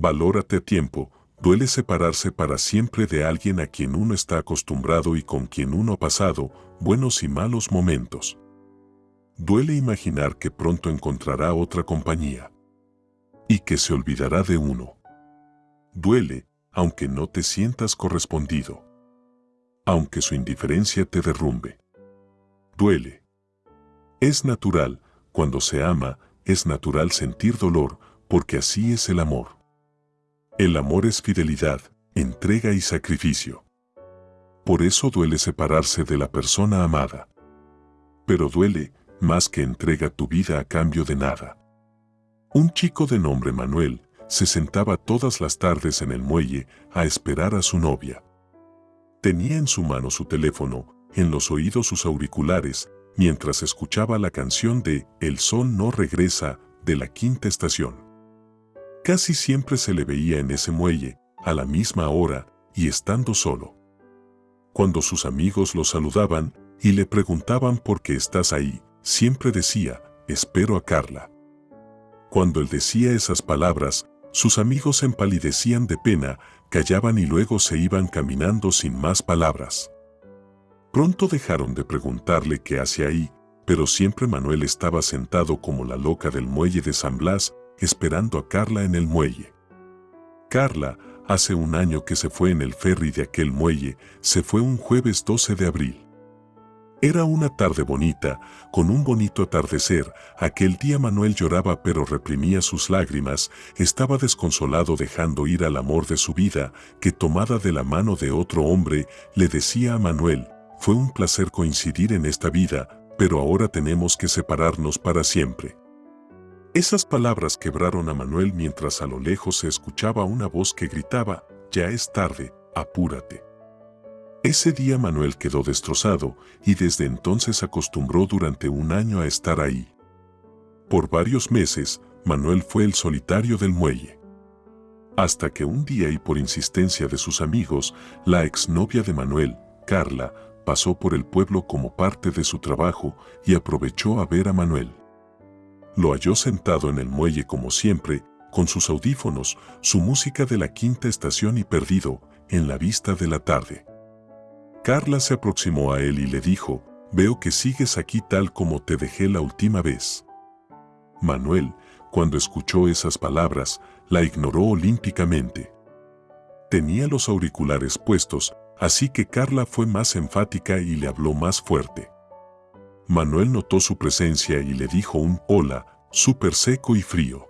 Valórate a tiempo, duele separarse para siempre de alguien a quien uno está acostumbrado y con quien uno ha pasado buenos y malos momentos. Duele imaginar que pronto encontrará otra compañía y que se olvidará de uno. Duele, aunque no te sientas correspondido, aunque su indiferencia te derrumbe. Duele. Es natural, cuando se ama, es natural sentir dolor, porque así es el amor. El amor es fidelidad, entrega y sacrificio. Por eso duele separarse de la persona amada. Pero duele más que entrega tu vida a cambio de nada. Un chico de nombre Manuel se sentaba todas las tardes en el muelle a esperar a su novia. Tenía en su mano su teléfono, en los oídos sus auriculares, mientras escuchaba la canción de El sol no regresa de la quinta estación. Casi siempre se le veía en ese muelle, a la misma hora y estando solo. Cuando sus amigos lo saludaban y le preguntaban por qué estás ahí, siempre decía, espero a Carla. Cuando él decía esas palabras, sus amigos empalidecían de pena, callaban y luego se iban caminando sin más palabras. Pronto dejaron de preguntarle qué hacía ahí, pero siempre Manuel estaba sentado como la loca del muelle de San Blas, esperando a Carla en el muelle. Carla, hace un año que se fue en el ferry de aquel muelle, se fue un jueves 12 de abril. Era una tarde bonita, con un bonito atardecer. Aquel día Manuel lloraba pero reprimía sus lágrimas, estaba desconsolado dejando ir al amor de su vida, que tomada de la mano de otro hombre, le decía a Manuel, fue un placer coincidir en esta vida, pero ahora tenemos que separarnos para siempre. Esas palabras quebraron a Manuel mientras a lo lejos se escuchaba una voz que gritaba, ya es tarde, apúrate. Ese día Manuel quedó destrozado y desde entonces acostumbró durante un año a estar ahí. Por varios meses, Manuel fue el solitario del muelle. Hasta que un día y por insistencia de sus amigos, la exnovia de Manuel, Carla, pasó por el pueblo como parte de su trabajo y aprovechó a ver a Manuel. Lo halló sentado en el muelle como siempre, con sus audífonos, su música de la quinta estación y perdido, en la vista de la tarde. Carla se aproximó a él y le dijo, veo que sigues aquí tal como te dejé la última vez. Manuel, cuando escuchó esas palabras, la ignoró olímpicamente. Tenía los auriculares puestos, así que Carla fue más enfática y le habló más fuerte. Manuel notó su presencia y le dijo un hola, súper seco y frío.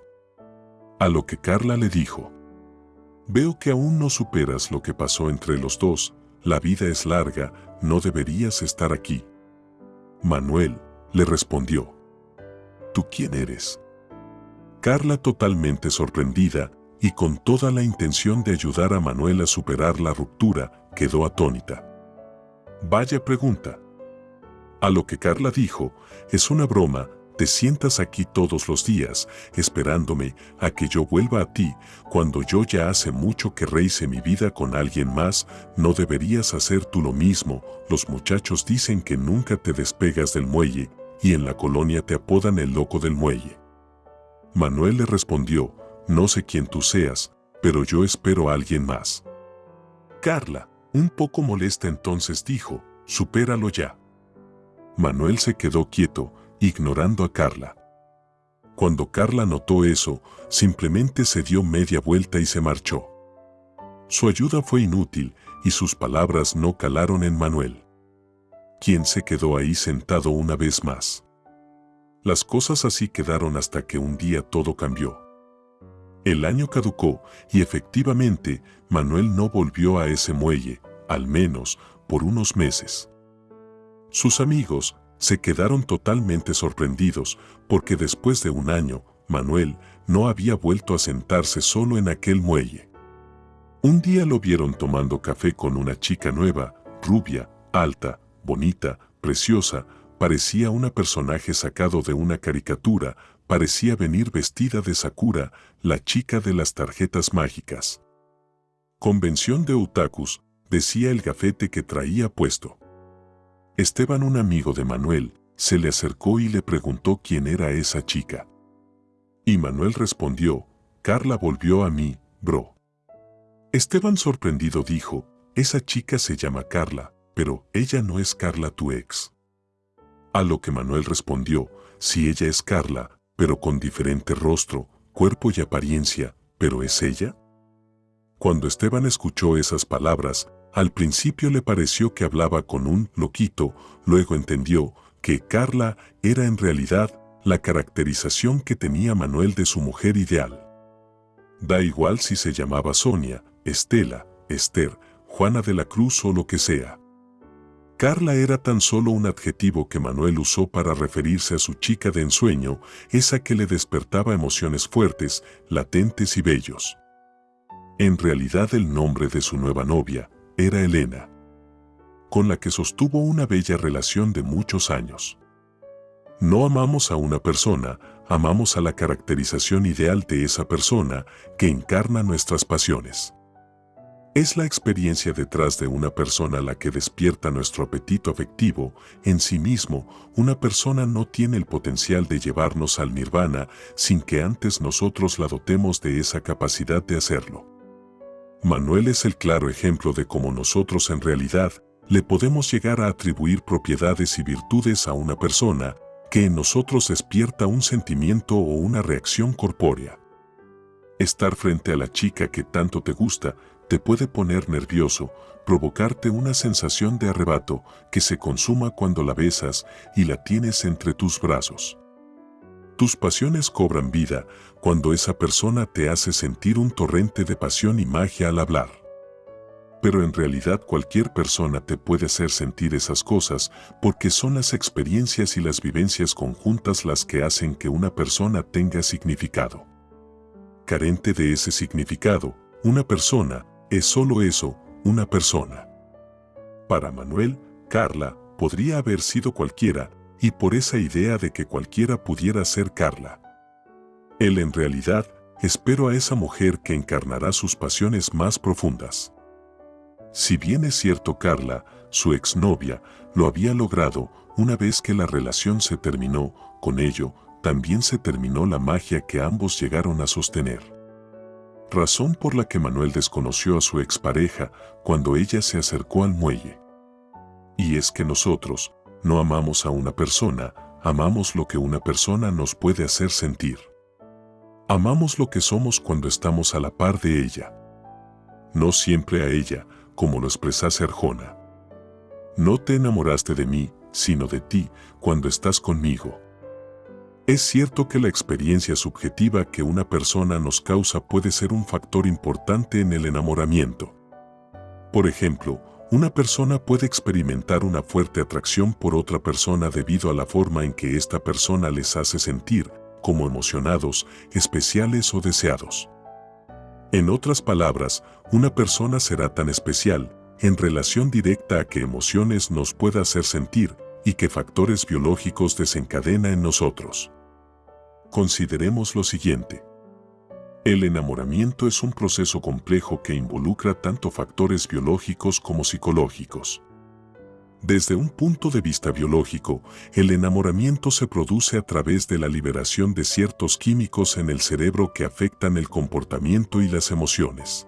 A lo que Carla le dijo, Veo que aún no superas lo que pasó entre los dos, la vida es larga, no deberías estar aquí. Manuel le respondió, ¿Tú quién eres? Carla totalmente sorprendida y con toda la intención de ayudar a Manuel a superar la ruptura, quedó atónita. Vaya pregunta. A lo que Carla dijo, es una broma, te sientas aquí todos los días, esperándome a que yo vuelva a ti, cuando yo ya hace mucho que rehice mi vida con alguien más, no deberías hacer tú lo mismo, los muchachos dicen que nunca te despegas del muelle, y en la colonia te apodan el loco del muelle. Manuel le respondió, no sé quién tú seas, pero yo espero a alguien más. Carla, un poco molesta entonces dijo, supéralo ya. Manuel se quedó quieto, ignorando a Carla. Cuando Carla notó eso, simplemente se dio media vuelta y se marchó. Su ayuda fue inútil y sus palabras no calaron en Manuel. Quien se quedó ahí sentado una vez más. Las cosas así quedaron hasta que un día todo cambió. El año caducó y efectivamente Manuel no volvió a ese muelle, al menos por unos meses. Sus amigos, se quedaron totalmente sorprendidos porque después de un año, Manuel no había vuelto a sentarse solo en aquel muelle. Un día lo vieron tomando café con una chica nueva, rubia, alta, bonita, preciosa, parecía una personaje sacado de una caricatura, parecía venir vestida de Sakura, la chica de las tarjetas mágicas. Convención de otakus, decía el gafete que traía puesto. Esteban, un amigo de Manuel, se le acercó y le preguntó quién era esa chica. Y Manuel respondió, Carla volvió a mí, bro. Esteban sorprendido dijo, esa chica se llama Carla, pero ella no es Carla tu ex. A lo que Manuel respondió, si ella es Carla, pero con diferente rostro, cuerpo y apariencia, ¿pero es ella? Cuando Esteban escuchó esas palabras, al principio le pareció que hablaba con un loquito, luego entendió que Carla era en realidad la caracterización que tenía Manuel de su mujer ideal. Da igual si se llamaba Sonia, Estela, Esther, Juana de la Cruz o lo que sea. Carla era tan solo un adjetivo que Manuel usó para referirse a su chica de ensueño, esa que le despertaba emociones fuertes, latentes y bellos. En realidad el nombre de su nueva novia era Elena, con la que sostuvo una bella relación de muchos años. No amamos a una persona, amamos a la caracterización ideal de esa persona que encarna nuestras pasiones. Es la experiencia detrás de una persona la que despierta nuestro apetito afectivo. En sí mismo, una persona no tiene el potencial de llevarnos al nirvana sin que antes nosotros la dotemos de esa capacidad de hacerlo. Manuel es el claro ejemplo de cómo nosotros en realidad le podemos llegar a atribuir propiedades y virtudes a una persona que en nosotros despierta un sentimiento o una reacción corpórea. Estar frente a la chica que tanto te gusta te puede poner nervioso, provocarte una sensación de arrebato que se consuma cuando la besas y la tienes entre tus brazos. Tus pasiones cobran vida cuando esa persona te hace sentir un torrente de pasión y magia al hablar. Pero en realidad cualquier persona te puede hacer sentir esas cosas porque son las experiencias y las vivencias conjuntas las que hacen que una persona tenga significado. Carente de ese significado, una persona es solo eso, una persona. Para Manuel, Carla podría haber sido cualquiera, y por esa idea de que cualquiera pudiera ser Carla. Él en realidad espero a esa mujer que encarnará sus pasiones más profundas. Si bien es cierto Carla, su exnovia, lo había logrado, una vez que la relación se terminó, con ello, también se terminó la magia que ambos llegaron a sostener razón por la que Manuel desconoció a su expareja cuando ella se acercó al muelle. Y es que nosotros no amamos a una persona, amamos lo que una persona nos puede hacer sentir. Amamos lo que somos cuando estamos a la par de ella. No siempre a ella, como lo expresase Arjona. No te enamoraste de mí, sino de ti, cuando estás conmigo. Es cierto que la experiencia subjetiva que una persona nos causa puede ser un factor importante en el enamoramiento. Por ejemplo, una persona puede experimentar una fuerte atracción por otra persona debido a la forma en que esta persona les hace sentir, como emocionados, especiales o deseados. En otras palabras, una persona será tan especial, en relación directa a qué emociones nos pueda hacer sentir y qué factores biológicos desencadena en nosotros. Consideremos lo siguiente. El enamoramiento es un proceso complejo que involucra tanto factores biológicos como psicológicos. Desde un punto de vista biológico, el enamoramiento se produce a través de la liberación de ciertos químicos en el cerebro que afectan el comportamiento y las emociones.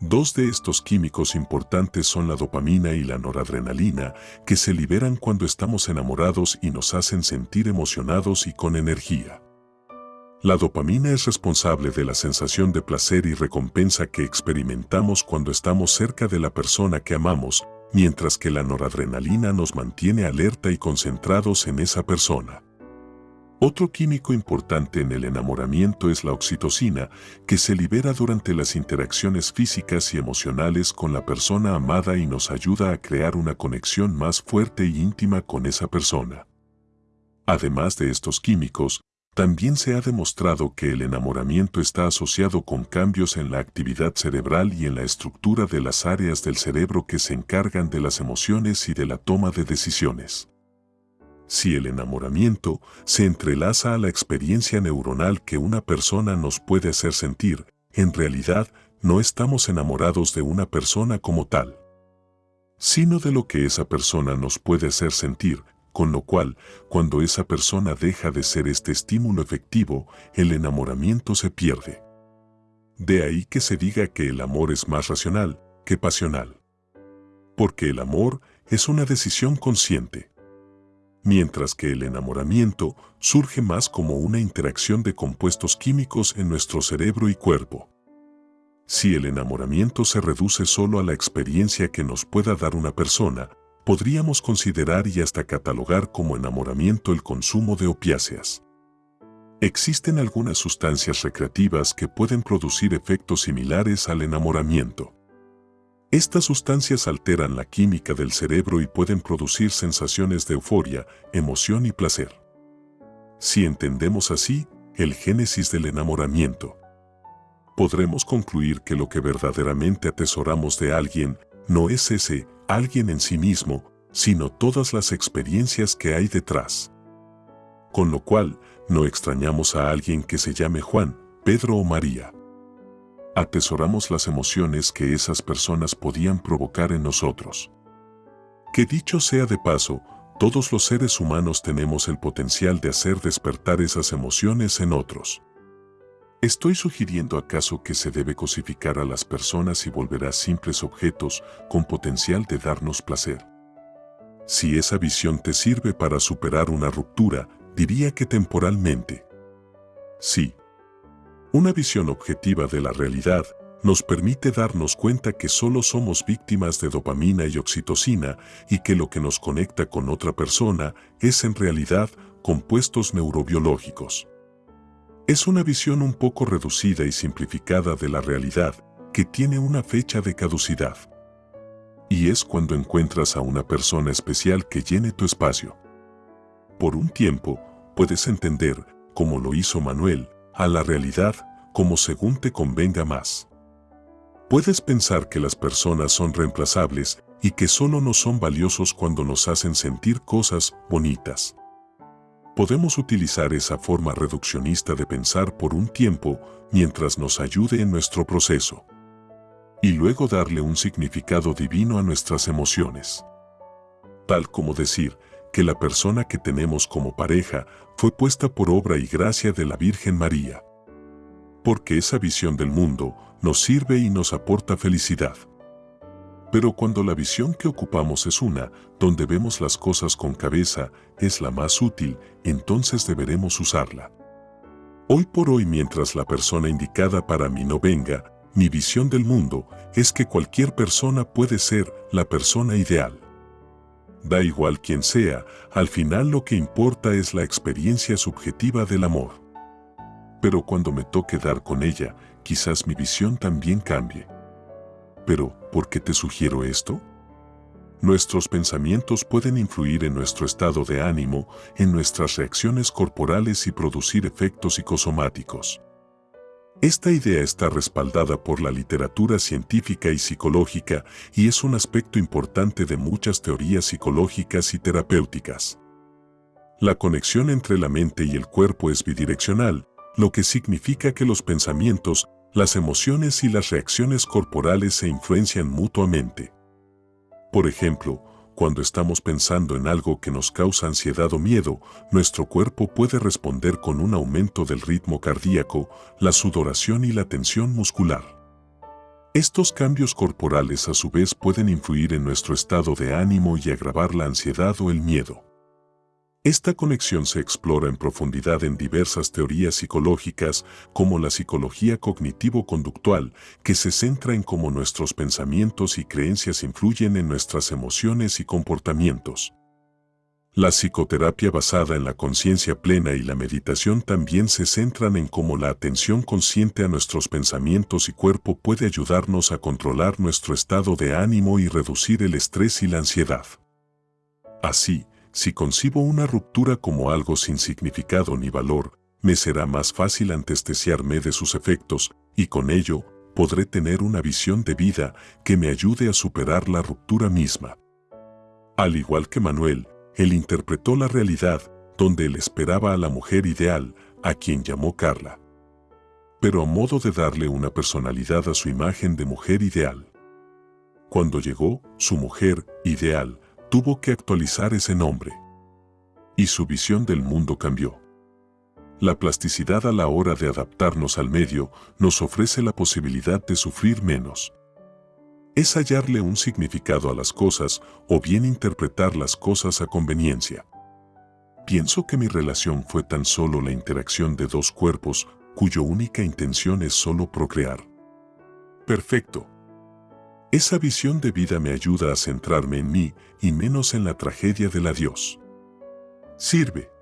Dos de estos químicos importantes son la dopamina y la noradrenalina, que se liberan cuando estamos enamorados y nos hacen sentir emocionados y con energía. La dopamina es responsable de la sensación de placer y recompensa que experimentamos cuando estamos cerca de la persona que amamos, mientras que la noradrenalina nos mantiene alerta y concentrados en esa persona. Otro químico importante en el enamoramiento es la oxitocina, que se libera durante las interacciones físicas y emocionales con la persona amada y nos ayuda a crear una conexión más fuerte y íntima con esa persona. Además de estos químicos, también se ha demostrado que el enamoramiento está asociado con cambios en la actividad cerebral y en la estructura de las áreas del cerebro que se encargan de las emociones y de la toma de decisiones. Si el enamoramiento se entrelaza a la experiencia neuronal que una persona nos puede hacer sentir, en realidad no estamos enamorados de una persona como tal, sino de lo que esa persona nos puede hacer sentir, con lo cual, cuando esa persona deja de ser este estímulo efectivo, el enamoramiento se pierde. De ahí que se diga que el amor es más racional que pasional. Porque el amor es una decisión consciente. Mientras que el enamoramiento surge más como una interacción de compuestos químicos en nuestro cerebro y cuerpo. Si el enamoramiento se reduce solo a la experiencia que nos pueda dar una persona, podríamos considerar y hasta catalogar como enamoramiento el consumo de opiáceas. Existen algunas sustancias recreativas que pueden producir efectos similares al enamoramiento. Estas sustancias alteran la química del cerebro y pueden producir sensaciones de euforia, emoción y placer. Si entendemos así el génesis del enamoramiento, podremos concluir que lo que verdaderamente atesoramos de alguien no es ese alguien en sí mismo, sino todas las experiencias que hay detrás. Con lo cual, no extrañamos a alguien que se llame Juan, Pedro o María. Atesoramos las emociones que esas personas podían provocar en nosotros. Que dicho sea de paso, todos los seres humanos tenemos el potencial de hacer despertar esas emociones en otros. ¿Estoy sugiriendo acaso que se debe cosificar a las personas y volver a simples objetos con potencial de darnos placer? Si esa visión te sirve para superar una ruptura, diría que temporalmente. Sí. Una visión objetiva de la realidad nos permite darnos cuenta que solo somos víctimas de dopamina y oxitocina y que lo que nos conecta con otra persona es en realidad compuestos neurobiológicos. Es una visión un poco reducida y simplificada de la realidad que tiene una fecha de caducidad. Y es cuando encuentras a una persona especial que llene tu espacio. Por un tiempo, puedes entender, como lo hizo Manuel, a la realidad como según te convenga más. Puedes pensar que las personas son reemplazables y que solo nos son valiosos cuando nos hacen sentir cosas bonitas. Podemos utilizar esa forma reduccionista de pensar por un tiempo mientras nos ayude en nuestro proceso. Y luego darle un significado divino a nuestras emociones. Tal como decir, que la persona que tenemos como pareja fue puesta por obra y gracia de la Virgen María. Porque esa visión del mundo nos sirve y nos aporta felicidad. Pero cuando la visión que ocupamos es una, donde vemos las cosas con cabeza, es la más útil, entonces deberemos usarla. Hoy por hoy mientras la persona indicada para mí no venga, mi visión del mundo es que cualquier persona puede ser la persona ideal. Da igual quien sea, al final lo que importa es la experiencia subjetiva del amor. Pero cuando me toque dar con ella, quizás mi visión también cambie. Pero, ¿por qué te sugiero esto? Nuestros pensamientos pueden influir en nuestro estado de ánimo, en nuestras reacciones corporales y producir efectos psicosomáticos. Esta idea está respaldada por la literatura científica y psicológica y es un aspecto importante de muchas teorías psicológicas y terapéuticas. La conexión entre la mente y el cuerpo es bidireccional, lo que significa que los pensamientos, las emociones y las reacciones corporales se influencian mutuamente. Por ejemplo, cuando estamos pensando en algo que nos causa ansiedad o miedo, nuestro cuerpo puede responder con un aumento del ritmo cardíaco, la sudoración y la tensión muscular. Estos cambios corporales a su vez pueden influir en nuestro estado de ánimo y agravar la ansiedad o el miedo. Esta conexión se explora en profundidad en diversas teorías psicológicas como la psicología cognitivo-conductual, que se centra en cómo nuestros pensamientos y creencias influyen en nuestras emociones y comportamientos. La psicoterapia basada en la conciencia plena y la meditación también se centran en cómo la atención consciente a nuestros pensamientos y cuerpo puede ayudarnos a controlar nuestro estado de ánimo y reducir el estrés y la ansiedad. Así, si concibo una ruptura como algo sin significado ni valor, me será más fácil antestesiarme de sus efectos y con ello podré tener una visión de vida que me ayude a superar la ruptura misma. Al igual que Manuel, él interpretó la realidad donde él esperaba a la mujer ideal, a quien llamó Carla. Pero a modo de darle una personalidad a su imagen de mujer ideal. Cuando llegó, su mujer ideal tuvo que actualizar ese nombre. Y su visión del mundo cambió. La plasticidad a la hora de adaptarnos al medio nos ofrece la posibilidad de sufrir menos. Es hallarle un significado a las cosas o bien interpretar las cosas a conveniencia. Pienso que mi relación fue tan solo la interacción de dos cuerpos cuyo única intención es solo procrear. Perfecto. Esa visión de vida me ayuda a centrarme en mí y menos en la tragedia del adiós. Sirve.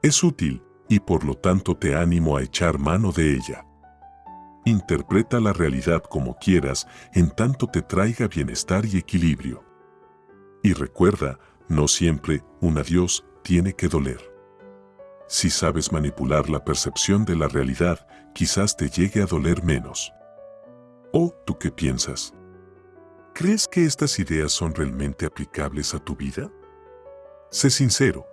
Es útil y por lo tanto te animo a echar mano de ella. Interpreta la realidad como quieras en tanto te traiga bienestar y equilibrio. Y recuerda, no siempre un adiós tiene que doler. Si sabes manipular la percepción de la realidad, quizás te llegue a doler menos. ¿O tú qué piensas? ¿Crees que estas ideas son realmente aplicables a tu vida? Sé sincero,